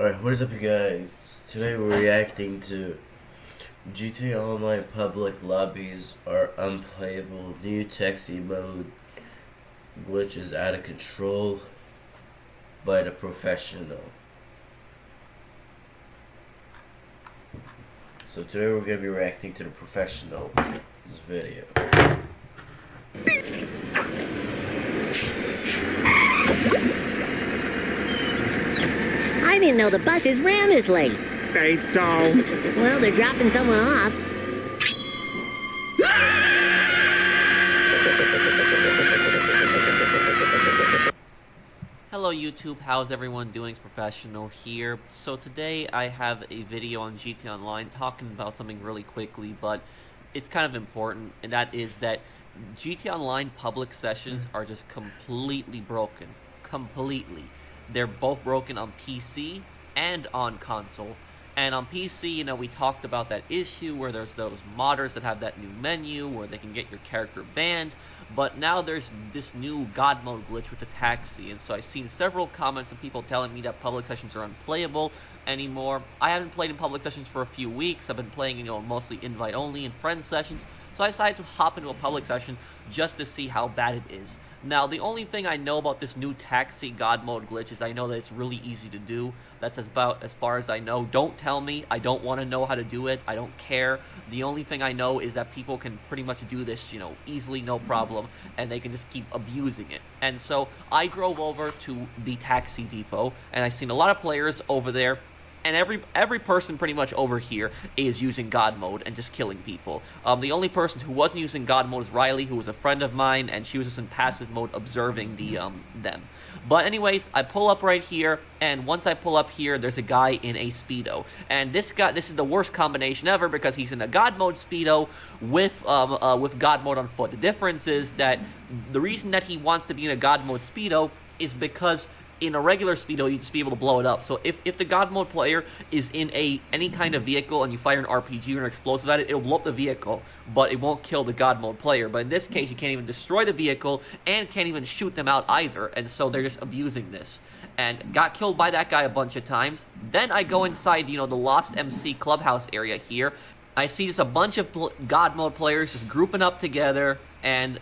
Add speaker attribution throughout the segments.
Speaker 1: Alright, what is up you guys? Today we're reacting to GTA Online public lobbies are unplayable, new taxi mode glitches out of control by the professional. So today we're going to be reacting to the professional video.
Speaker 2: I didn't know the buses ran this late.
Speaker 3: They don't.
Speaker 2: Well, they're dropping someone off.
Speaker 4: Hello YouTube, how's everyone doing? It's Professional here. So today I have a video on GT Online talking about something really quickly, but it's kind of important, and that is that GT Online public sessions are just completely broken. Completely. They're both broken on PC and on console. And on PC, you know, we talked about that issue where there's those modders that have that new menu where they can get your character banned. But now there's this new God mode glitch with the taxi. And so I've seen several comments of people telling me that public sessions are unplayable anymore. I haven't played in public sessions for a few weeks. I've been playing, you know, mostly invite only and friend sessions. So I decided to hop into a public session just to see how bad it is. Now, the only thing I know about this new taxi god mode glitch is I know that it's really easy to do. That's about as far as I know. Don't tell me. I don't want to know how to do it. I don't care. The only thing I know is that people can pretty much do this, you know, easily, no problem, and they can just keep abusing it. And so I drove over to the taxi depot, and I seen a lot of players over there and every every person pretty much over here is using God mode and just killing people. Um, the only person who wasn't using God mode is Riley, who was a friend of mine, and she was just in passive mode observing the um them. But anyways, I pull up right here, and once I pull up here, there's a guy in a speedo, and this guy this is the worst combination ever because he's in a God mode speedo with um uh, with God mode on foot. The difference is that the reason that he wants to be in a God mode speedo is because in a regular speedo, you'd just be able to blow it up. So if, if the God mode player is in a any kind of vehicle and you fire an RPG or an explosive at it, it'll blow up the vehicle, but it won't kill the God mode player. But in this case, you can't even destroy the vehicle and can't even shoot them out either. And so they're just abusing this. And got killed by that guy a bunch of times. Then I go inside, you know, the Lost MC clubhouse area here. I see just a bunch of God mode players just grouping up together and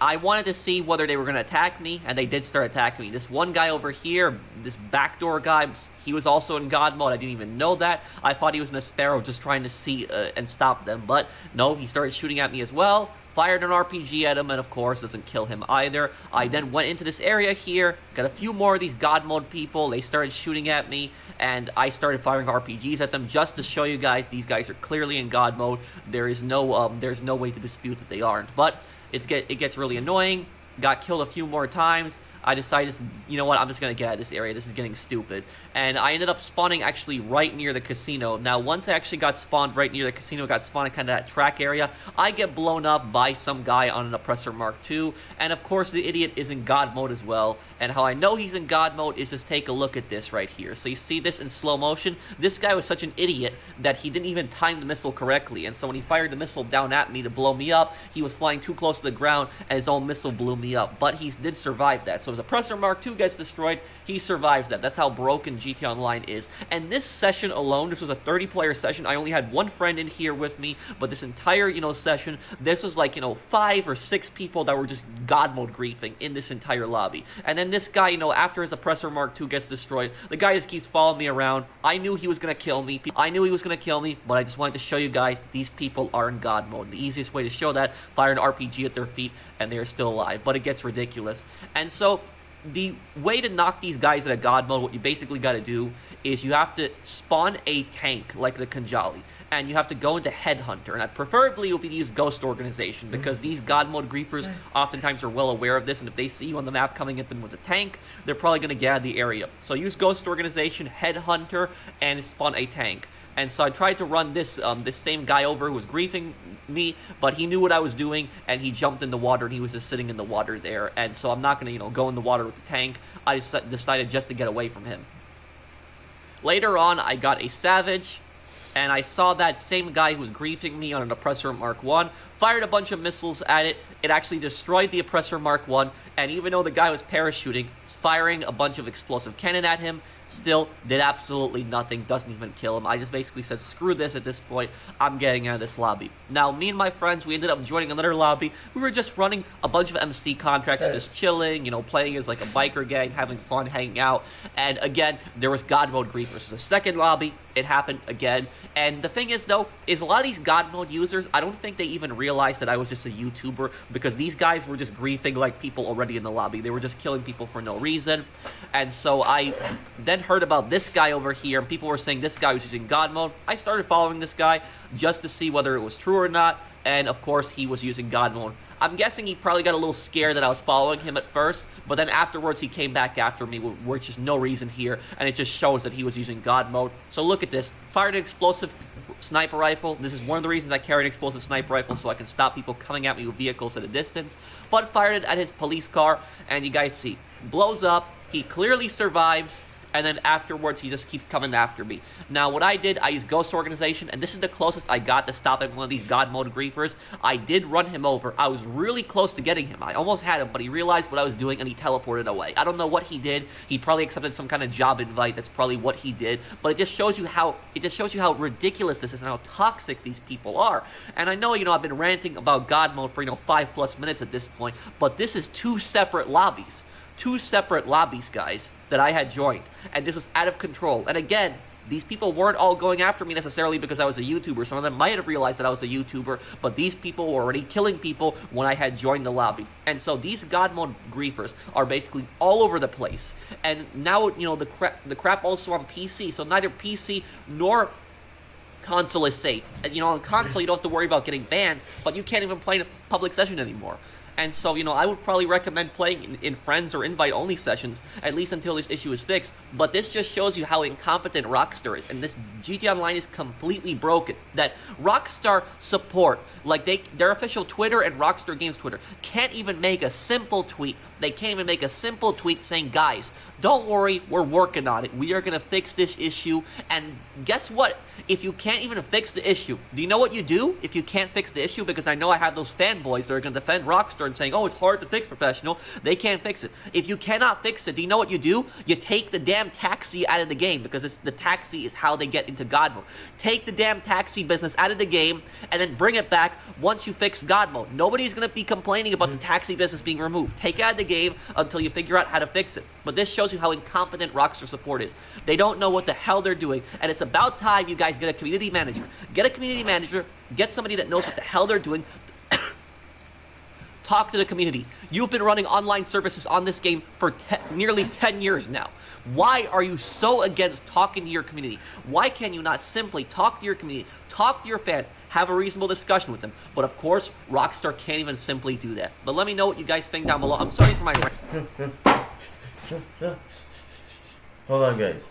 Speaker 4: I wanted to see whether they were going to attack me, and they did start attacking me. This one guy over here, this backdoor guy, he was also in God mode. I didn't even know that. I thought he was in a Sparrow just trying to see uh, and stop them, but no, he started shooting at me as well. Fired an RPG at him, and of course, doesn't kill him either. I then went into this area here, got a few more of these God mode people. They started shooting at me, and I started firing RPGs at them just to show you guys these guys are clearly in God mode. There is no, um, there's no way to dispute that they aren't. But it's get it gets really annoying. Got killed a few more times. I decided, you know what, I'm just going to get out of this area. This is getting stupid. And I ended up spawning actually right near the casino. Now, once I actually got spawned right near the casino, got spawned in kind of that track area, I get blown up by some guy on an Oppressor Mark II. And of course, the idiot is in God mode as well. And how I know he's in God mode is just take a look at this right here. So you see this in slow motion? This guy was such an idiot that he didn't even time the missile correctly. And so when he fired the missile down at me to blow me up, he was flying too close to the ground and his own missile blew me up. But he did survive that. So so as Oppressor Mark II gets destroyed, he survives that. That's how broken GT Online is. And this session alone, this was a 30-player session. I only had one friend in here with me, but this entire, you know, session, this was like, you know, five or six people that were just God mode griefing in this entire lobby. And then this guy, you know, after his Oppressor Mark II gets destroyed, the guy just keeps following me around. I knew he was to kill me. I knew he was to kill me, but I just wanted to show you guys these people are in God mode. The easiest way to show that, fire an RPG at their feet, and they're still alive. But it gets ridiculous. And so, the way to knock these guys out of God mode, what you basically got to do is you have to spawn a tank like the Khanjali, and you have to go into Headhunter, and preferably it will be to use Ghost Organization, mm-hmm. because these God mode griefers oftentimes are well aware of this, and if they see you on the map coming at them with a tank, they're probably going to get out of the area. So use Ghost Organization, Headhunter, and spawn a tank. And so I tried to run this um, this same guy over who was griefing me, but he knew what I was doing, and he jumped in the water, and he was just sitting in the water there. And so I'm not going to, you know, go in the water with the tank. I decided just to get away from him. Later on, I got a Savage, and I saw that same guy who was griefing me on an Oppressor Mark 1 fired a bunch of missiles at it. It actually destroyed the Oppressor Mark 1, and even though the guy was parachuting, firing a bunch of explosive cannon at him, still did absolutely nothing, doesn't even kill him. I just basically said, screw this at this point, I'm getting out of this lobby. Now, me and my friends, we ended up joining another lobby. We were just running a bunch of MC contracts, just chilling, you know, playing as like a biker gang, having fun, hanging out. And again, there was God Mode Griefers. The second lobby, it happened again. And the thing is, though, is a lot of these God Mode users, I don't think they even realized that I was just a YouTuber because these guys were just griefing like people already in the lobby. They were just killing people for no reason. And so I then heard about this guy over here, and people were saying this guy was using God Mode. I started following this guy just to see whether it was true or not. And of course, he was using God Mode. I'm guessing he probably got a little scared that I was following him at first, but then afterwards he came back after me, which is no reason here, and it just shows that he was using God mode. So look at this. Fired an explosive sniper rifle. This is one of the reasons I carry an explosive sniper rifle, so I can stop people coming at me with vehicles at a distance. But fired it at his police car, and you guys see, blows up. He clearly survives and then afterwards he just keeps coming after me. Now, what I did, I used Ghost Organization, and this is the closest I got to stopping one of these God Mode griefers. I did run him over. I was really close to getting him. I almost had him, but he realized what I was doing, and he teleported away. I don't know what he did. He probably accepted some kind of job invite. That's probably what he did. But it just shows you how it just shows you how ridiculous this is and how toxic these people are. And I know, you know, I've been ranting about God Mode for, you know, five plus minutes at this point, but this is two separate lobbies two separate lobbies, guys, that I had joined. And this was out of control. And again, these people weren't all going after me necessarily because I was a YouTuber. Some of them might have realized that I was a YouTuber, but these people were already killing people when I had joined the lobby. And so these God mode griefers are basically all over the place. And now, you know, the crap, the crap also on PC. So neither PC nor console is safe. And, you know, on console, you don't have to worry about getting banned, but you can't even play in a public session anymore. And so, you know, I would probably recommend playing in, in friends or invite-only sessions, at least until this issue is fixed. But this just shows you how incompetent Rockstar is, and this GTA Online is completely broken. That Rockstar support, like they, their official Twitter and Rockstar Games Twitter, can't even make a simple tweet they can't even make a simple tweet saying, guys, don't worry, we're working on it. We are going to fix this issue. And guess what? If you can't even fix the issue, do you know what you do if you can't fix the issue? Because I know I have those fanboys that are going to defend Rockstar and saying, oh, it's hard to fix professional. They can't fix it. If you cannot fix it, do you know what you do? You take the damn taxi out of the game because the taxi is how they get into God mode. Take the damn taxi business out of the game and then bring it back once you fix God mode. Nobody's going to be complaining about the mm-hmm. taxi business being removed. Take it out of the game until you figure out how to fix it. But this shows you how incompetent Rockstar support is. They don't know what the hell they're doing, and it's about time you guys get a community manager. Get a community manager, get somebody that knows what the hell they're doing, talk to the community. You've been running online services on this game for nearly 10 years now. Why are you so against talking to your community? Why can you not simply talk to your community, talk to your fans, have a reasonable discussion with them? But of course, Rockstar can't even simply do that. But let me know what you guys think down below. I'm sorry for my...
Speaker 1: Hold on, guys.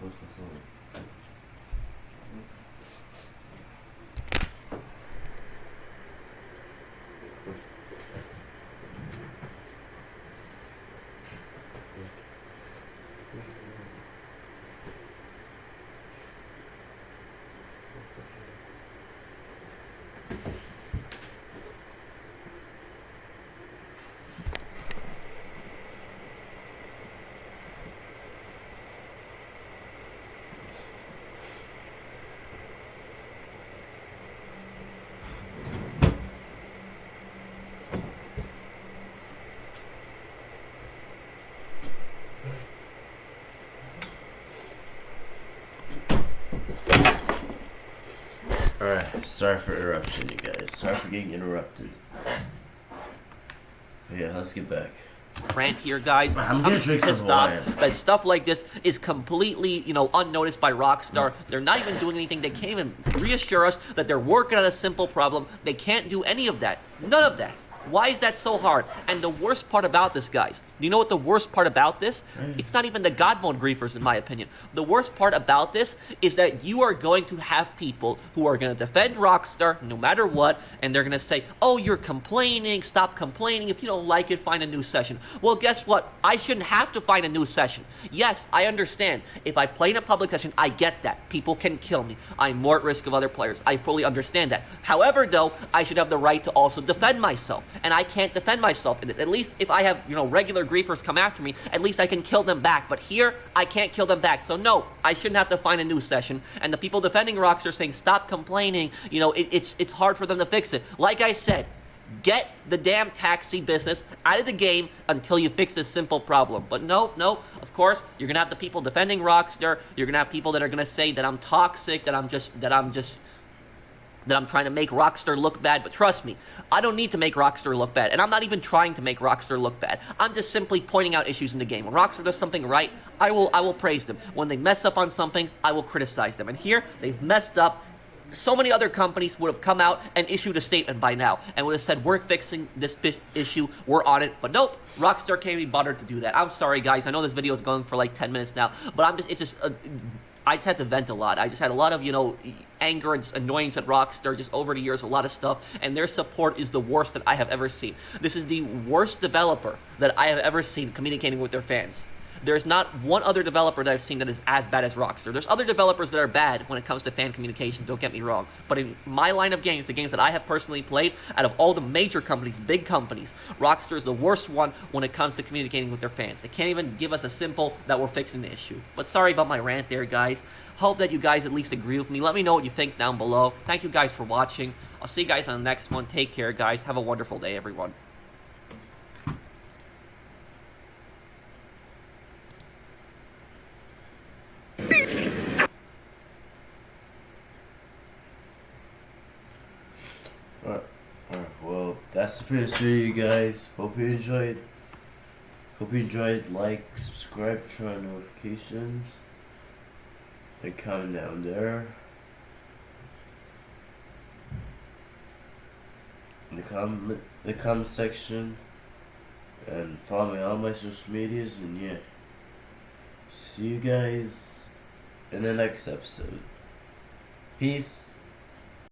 Speaker 1: 都是说 Alright, sorry for interruption, you guys. Sorry for getting interrupted. Yeah, let's get back.
Speaker 4: Rant here, guys.
Speaker 1: I'm, I'm pissed off
Speaker 4: that stuff like this is completely, you know, unnoticed by Rockstar. They're not even doing anything. They can't even reassure us that they're working on a simple problem. They can't do any of that. None of that. Why is that so hard? And the worst part about this, guys, do you know what the worst part about this? Mm. It's not even the God mode griefers, in my opinion. The worst part about this is that you are going to have people who are going to defend Rockstar no matter what, and they're going to say, oh, you're complaining, stop complaining. If you don't like it, find a new session. Well, guess what? I shouldn't have to find a new session. Yes, I understand. If I play in a public session, I get that. People can kill me. I'm more at risk of other players. I fully understand that. However, though, I should have the right to also defend myself. And I can't defend myself in this. At least if I have, you know, regular griefers come after me, at least I can kill them back. But here, I can't kill them back. So no, I shouldn't have to find a new session. And the people defending Rockstar saying, stop complaining, you know, it, it's, it's hard for them to fix it. Like I said, get the damn taxi business out of the game until you fix this simple problem. But no, no, of course, you're gonna have the people defending Rockstar. You're gonna have people that are gonna say that I'm toxic, that I'm just, that I'm just, that I'm trying to make Rockstar look bad, but trust me, I don't need to make Rockstar look bad, and I'm not even trying to make Rockstar look bad. I'm just simply pointing out issues in the game. When Rockstar does something right, I will I will praise them. When they mess up on something, I will criticize them. And here, they've messed up. So many other companies would have come out and issued a statement by now and would have said, we're fixing this issue, we're on it. But nope, Rockstar can't be bothered to do that. I'm sorry, guys. I know this video is going for like 10 minutes now, but I'm just, it's just, uh, I just had to vent a lot. I just had a lot of, you know, anger and annoyance at Rockstar just over the years, a lot of stuff, and their support is the worst that I have ever seen. This is the worst developer that I have ever seen communicating with their fans. There's not one other developer that I've seen that is as bad as Rockstar. There's other developers that are bad when it comes to fan communication, don't get me wrong. But in my line of games, the games that I have personally played, out of all the major companies, big companies, Rockstar is the worst one when it comes to communicating with their fans. They can't even give us a simple that we're fixing the issue. But sorry about my rant there, guys. Hope that you guys at least agree with me. Let me know what you think down below. Thank you guys for watching. I'll see you guys on the next one. Take care, guys. Have a wonderful day, everyone.
Speaker 1: Alright, alright, that's the first video, guys. Hope you enjoyed. Hope you enjoyed. Like, subscribe, turn on notifications. And comment down there. In the comment, the comment section. And follow me on my social medias. And yeah. See you guys in the next episode. Peace.